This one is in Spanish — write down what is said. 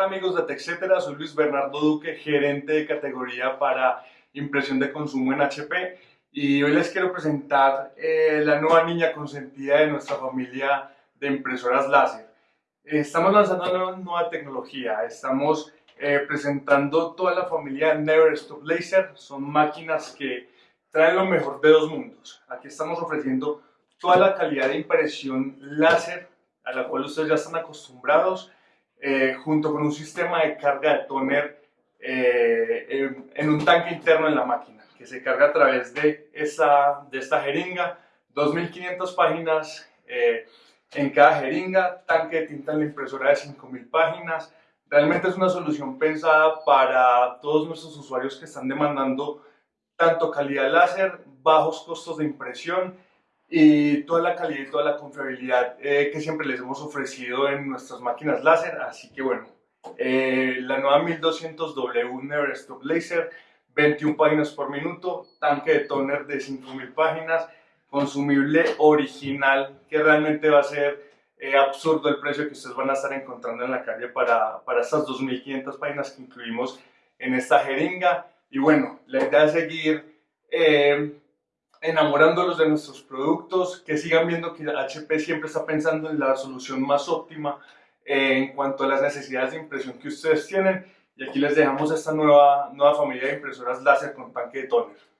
amigos de TechCetera? Soy Luis Bernardo Duque, gerente de categoría para impresión de consumo en HP y hoy les quiero presentar eh, la nueva niña consentida de nuestra familia de impresoras láser. Estamos lanzando una nueva tecnología, estamos eh, presentando toda la familia Never Stop Laser, son máquinas que traen lo mejor de dos mundos. Aquí estamos ofreciendo toda la calidad de impresión láser a la cual ustedes ya están acostumbrados, eh, junto con un sistema de carga de toner eh, en, un tanque interno en la máquina, que se carga a través de esta, de esta jeringa, 2.500 páginas eh, en cada jeringa, tanque de tinta en la impresora de 5.000 páginas. Realmente es una solución pensada para todos nuestros usuarios que están demandando tanto calidad láser, bajos costos de impresión y toda la calidad y toda la confiabilidad eh, que siempre les hemos ofrecido en nuestras máquinas láser. Así que bueno, eh, la nueva 1200W Never Stop Laser, 21 páginas por minuto, tanque de toner de 5000 páginas, consumible original, que realmente va a ser eh, absurdo el precio que ustedes van a estar encontrando en la calle para, para estas 2500 páginas que incluimos en esta jeringa. Y bueno, la idea es seguir enamorándolos de nuestros productos, que sigan viendo que HP siempre está pensando en la solución más óptima eh, en cuanto a las necesidades de impresión que ustedes tienen. Y aquí les dejamos esta nueva, nueva familia de impresoras láser con tanque de toner.